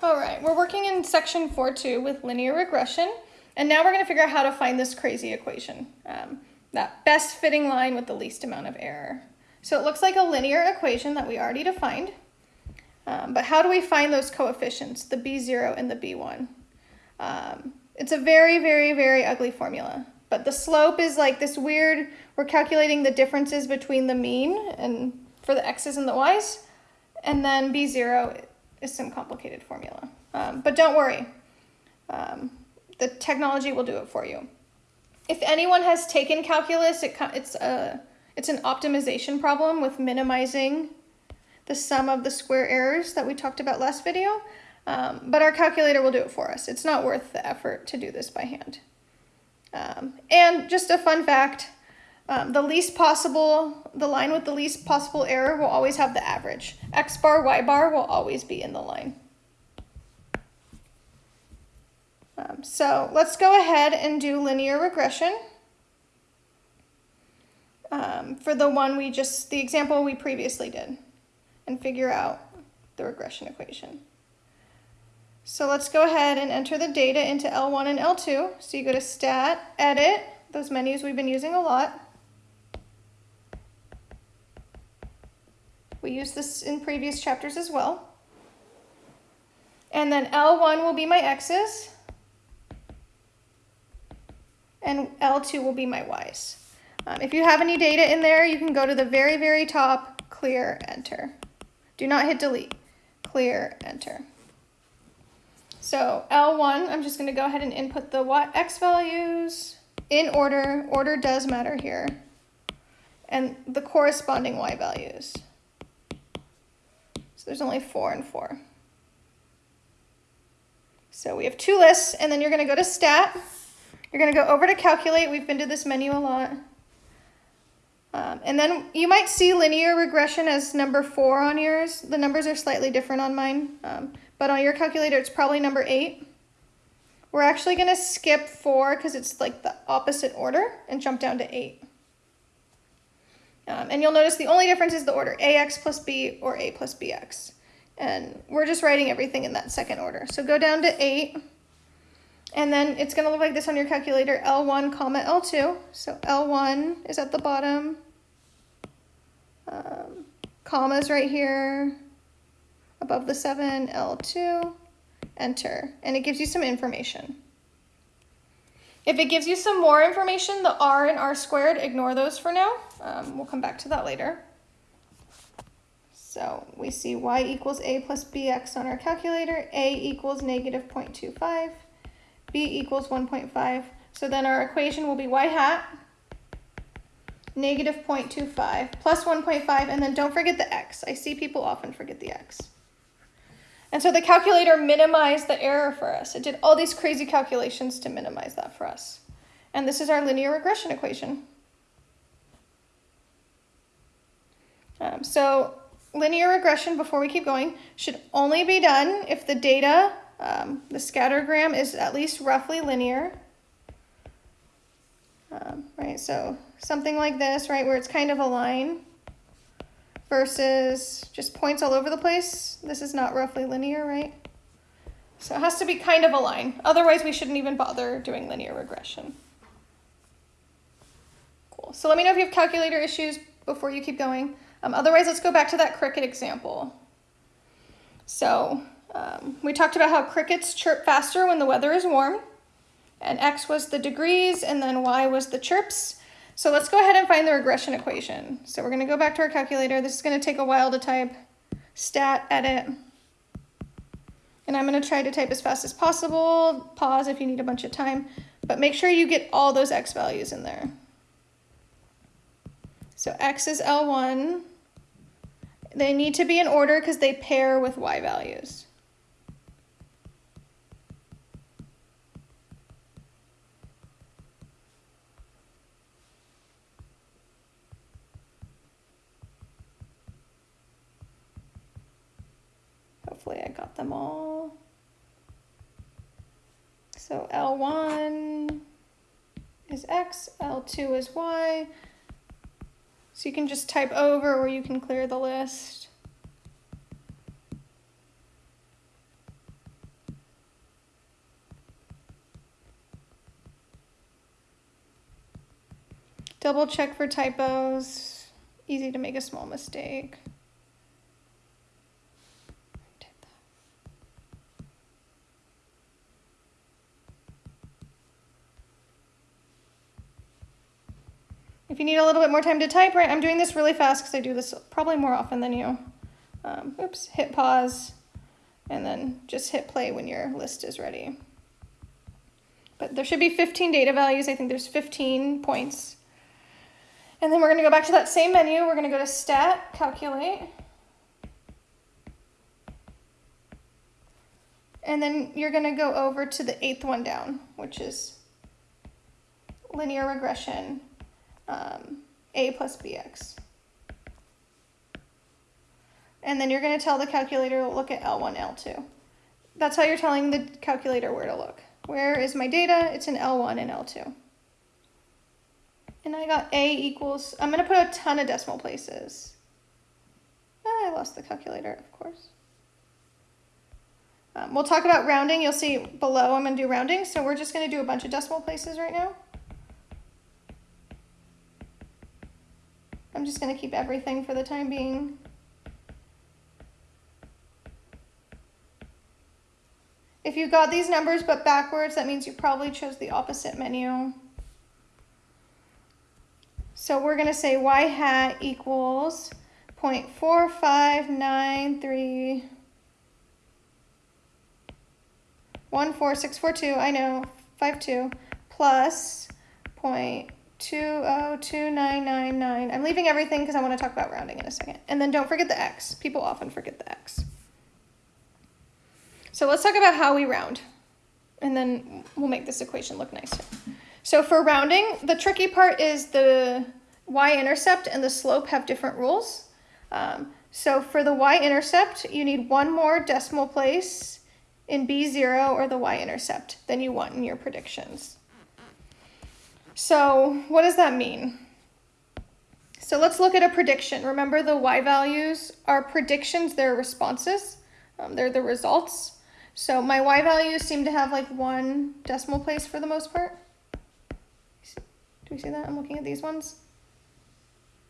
All right, we're working in section 4.2 with linear regression, and now we're going to figure out how to find this crazy equation, um, that best fitting line with the least amount of error. So it looks like a linear equation that we already defined, um, but how do we find those coefficients, the b0 and the b1? Um, it's a very, very, very ugly formula, but the slope is like this weird, we're calculating the differences between the mean and for the x's and the y's, and then b0 is some complicated formula. Um, but don't worry, um, the technology will do it for you. If anyone has taken calculus, it, it's, a, it's an optimization problem with minimizing the sum of the square errors that we talked about last video. Um, but our calculator will do it for us. It's not worth the effort to do this by hand. Um, and just a fun fact, um, the least possible, the line with the least possible error will always have the average. X bar, Y bar will always be in the line. Um, so let's go ahead and do linear regression. Um, for the one we just, the example we previously did and figure out the regression equation. So let's go ahead and enter the data into L1 and L2. So you go to Stat, Edit, those menus we've been using a lot. We used this in previous chapters as well. And then L1 will be my x's. And L2 will be my y's. Um, if you have any data in there, you can go to the very, very top, clear, enter. Do not hit delete. Clear, enter. So L1, I'm just going to go ahead and input the y, x values in order. Order does matter here. And the corresponding y values there's only four and four. So we have two lists, and then you're going to go to stat. You're going to go over to calculate. We've been to this menu a lot. Um, and then you might see linear regression as number four on yours. The numbers are slightly different on mine, um, but on your calculator, it's probably number eight. We're actually going to skip four because it's like the opposite order and jump down to eight. Um, and you'll notice the only difference is the order, ax plus b or a plus bx. And we're just writing everything in that second order. So go down to 8, and then it's going to look like this on your calculator, L1 comma L2. So L1 is at the bottom, um, commas right here, above the 7, L2, enter. And it gives you some information. If it gives you some more information, the r and r squared, ignore those for now. Um, we'll come back to that later. So we see y equals a plus bx on our calculator, a equals negative 0.25, b equals 1.5. So then our equation will be y hat, negative 0.25 plus 1.5, and then don't forget the x. I see people often forget the x. And so the calculator minimized the error for us. It did all these crazy calculations to minimize that for us. And this is our linear regression equation. Um, so linear regression, before we keep going, should only be done if the data, um, the scattergram is at least roughly linear. Um, right, so something like this, right, where it's kind of a line versus just points all over the place. This is not roughly linear, right? So it has to be kind of a line. Otherwise, we shouldn't even bother doing linear regression. Cool. So let me know if you have calculator issues before you keep going. Um, otherwise, let's go back to that cricket example. So um, we talked about how crickets chirp faster when the weather is warm. And x was the degrees, and then y was the chirps. So let's go ahead and find the regression equation. So we're going to go back to our calculator. This is going to take a while to type. Stat, edit. And I'm going to try to type as fast as possible. Pause if you need a bunch of time. But make sure you get all those x values in there. So x is L1. They need to be in order because they pair with y values. Hopefully I got them all. So L1 is X, L2 is Y. So you can just type over or you can clear the list. Double check for typos. Easy to make a small mistake. Need a little bit more time to type, right, I'm doing this really fast because I do this probably more often than you. Um, oops, hit pause, and then just hit play when your list is ready. But there should be 15 data values. I think there's 15 points. And then we're going to go back to that same menu. We're going to go to Stat, Calculate. And then you're going to go over to the eighth one down, which is linear regression, um, A plus BX. And then you're going to tell the calculator to look at L1, L2. That's how you're telling the calculator where to look. Where is my data? It's in L1 and L2. And I got A equals, I'm going to put a ton of decimal places. Ah, I lost the calculator, of course. Um, we'll talk about rounding. You'll see below I'm going to do rounding. So we're just going to do a bunch of decimal places right now. I'm just going to keep everything for the time being. If you got these numbers but backwards, that means you probably chose the opposite menu. So we're going to say y hat equals 0.4593 14642, I know, 52, plus 0.202999. I'm leaving everything because I want to talk about rounding in a second. And then don't forget the x. People often forget the x. So let's talk about how we round. And then we'll make this equation look nicer. So for rounding, the tricky part is the y-intercept and the slope have different rules. Um, so for the y-intercept, you need one more decimal place in B0 or the y-intercept than you want in your predictions. So what does that mean? So let's look at a prediction. Remember the y values are predictions, they're responses, um, they're the results. So my y values seem to have like one decimal place for the most part. Do we see that? I'm looking at these ones.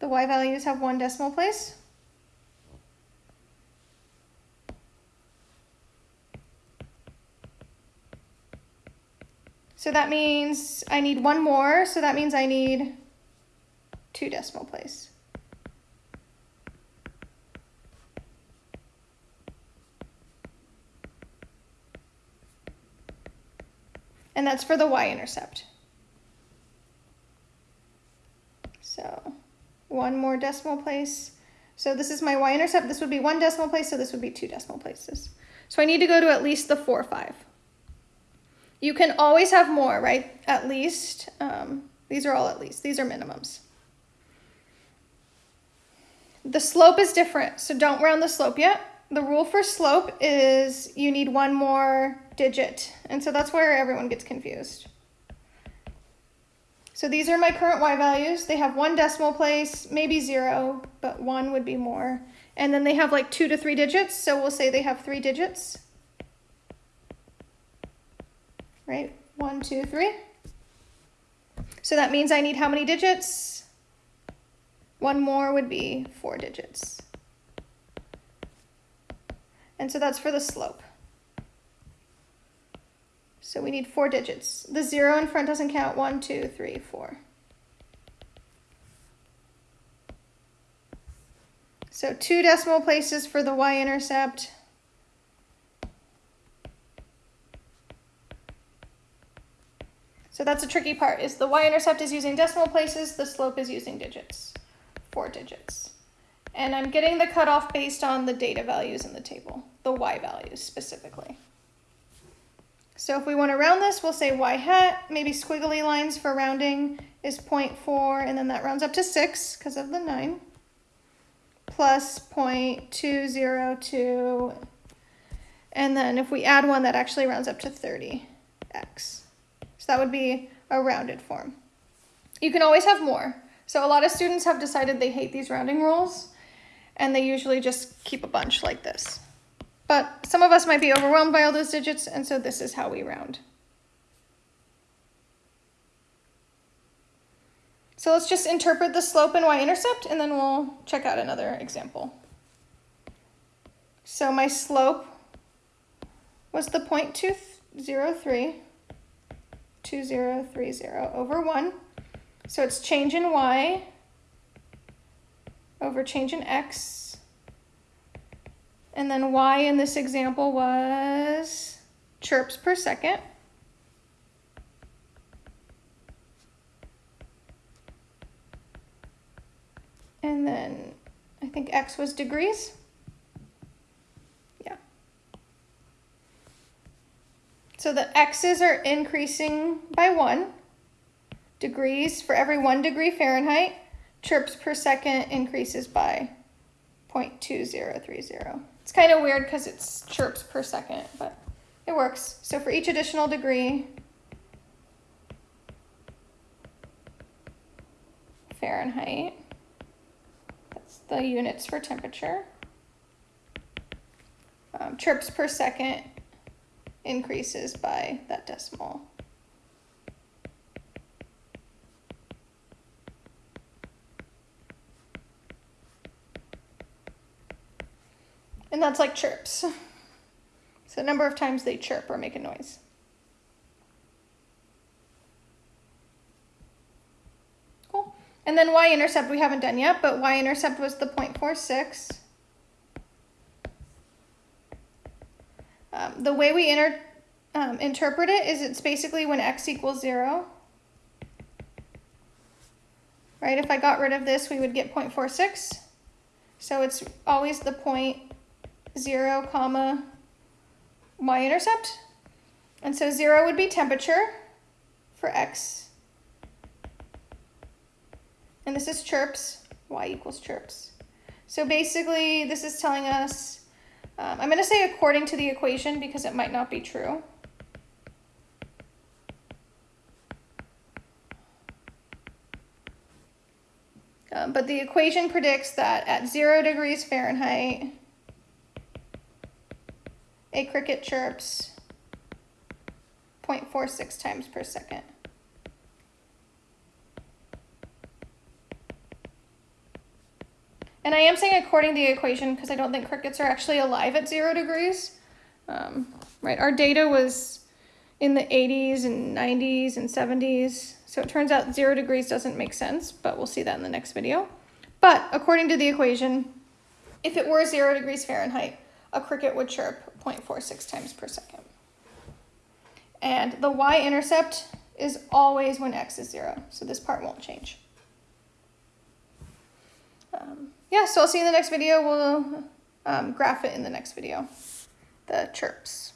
The y values have one decimal place. So that means I need one more, so that means I need two decimal place. And that's for the y-intercept. So one more decimal place. So this is my y-intercept. This would be one decimal place, so this would be two decimal places. So I need to go to at least the 4, 5. You can always have more, right? At least. Um, these are all at least. These are minimums. The slope is different, so don't round the slope yet. The rule for slope is you need one more digit, and so that's where everyone gets confused. So these are my current y values. They have one decimal place, maybe zero, but one would be more. And then they have like two to three digits, so we'll say they have three digits right? One, two, three. So that means I need how many digits? One more would be four digits. And so that's for the slope. So we need four digits. The zero in front doesn't count. One, two, three, four. So two decimal places for the y-intercept. That's a tricky part, is the y-intercept is using decimal places, the slope is using digits, four digits. And I'm getting the cutoff based on the data values in the table, the y values specifically. So if we want to round this, we'll say y hat, maybe squiggly lines for rounding is 0.4, and then that rounds up to 6 because of the 9, plus 0.202, and then if we add 1, that actually rounds up to 30x that would be a rounded form. You can always have more. So a lot of students have decided they hate these rounding rules and they usually just keep a bunch like this. But some of us might be overwhelmed by all those digits and so this is how we round. So let's just interpret the slope and y-intercept and then we'll check out another example. So my slope was the 0.203, 2030 over 1. So it's change in y over change in x. And then y in this example was chirps per second. And then I think x was degrees. Yeah. So the x's are increasing by one degrees for every one degree Fahrenheit. Chirps per second increases by 0.2030. It's kind of weird because it's chirps per second, but it works. So for each additional degree, Fahrenheit, that's the units for temperature. Um, chirps per second increases by that decimal. And that's like chirps. So number of times they chirp or make a noise. Cool. And then y-intercept we haven't done yet, but y-intercept was the 0.46. Um, the way we inter um, interpret it is it's basically when x equals 0. Right, if I got rid of this, we would get 0.46. So it's always the point 0, comma, y-intercept. And so 0 would be temperature for x and this is chirps, y equals chirps. So basically, this is telling us, um, I'm going to say according to the equation because it might not be true. Um, but the equation predicts that at zero degrees Fahrenheit, a cricket chirps 0.46 times per second. And I am saying according to the equation because I don't think crickets are actually alive at zero degrees. Um, right, our data was in the 80s and 90s and 70s. So it turns out zero degrees doesn't make sense, but we'll see that in the next video. But according to the equation, if it were zero degrees Fahrenheit, a cricket would chirp 0.46 times per second. And the y-intercept is always when x is zero, so this part won't change. Um, yeah, so I'll see you in the next video. We'll um, graph it in the next video, the chirps.